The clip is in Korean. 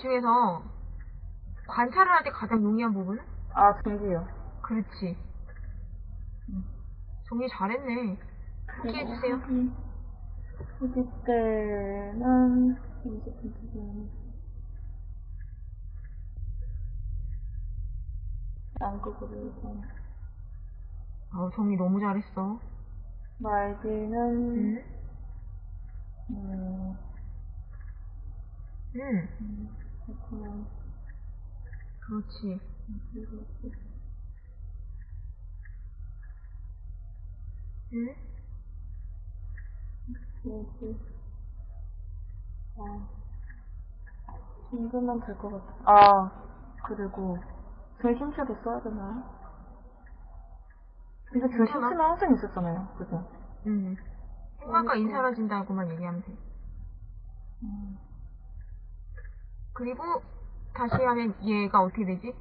종이 중에서 관찰을 할 때 가장 용이한 부분은? 아, 종기요. 그렇지. 종이 잘했네. 소개해주세요. 후기 때는, 이제 지금, 양극으로 해서, 아, 종이 너무 잘했어. 말기는, 응? 음, 응. 음, 그렇구나. 그렇지. 응? 뭐지? 아, 정도면 될 것 같아. 아, 그리고, 전신체도 써야 되나요? 근데 전신체는 항상 있었잖아요. 그죠? 응. 생각과 인사라진다고만 얘기하면 돼. 음. 그리고 다시 하면 얘가 어떻게 되지?